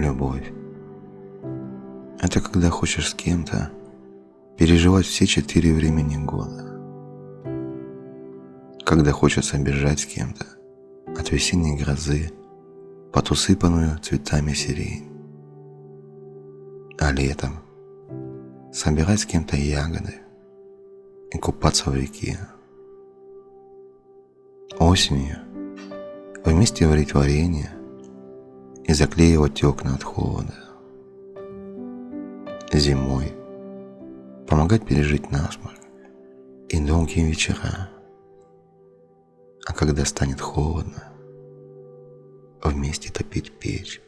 Любовь. Это когда хочешь с кем-то переживать все четыре времени года. Когда хочется бежать с кем-то от весенней грозы под усыпанную цветами сирень. А летом собирать с кем-то ягоды и купаться в реке. Осенью вместе варить варенье и заклеивать окна от холода. Зимой помогать пережить насморк и долгие вечера. А когда станет холодно, вместе топить печь.